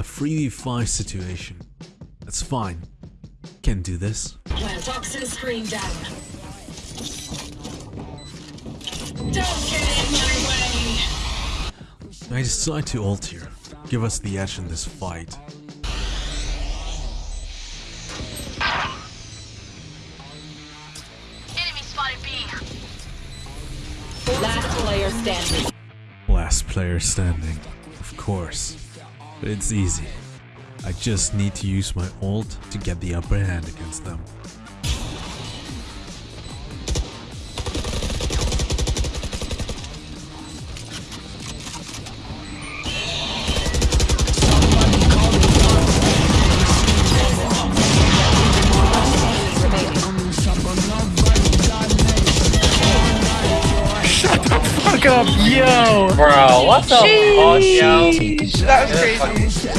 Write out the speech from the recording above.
A 3v5 situation. That's fine. Can do this. Plant toxin screen down. Don't get in my way! I decide to ult here. Give us the edge in this fight. Enemy spotted B. Last player standing. Last player standing. Of course. But it's easy. I just need to use my ult to get the upper hand against them. Shut the Fuck up, yo! Bro, the fuck, yo? That was crazy.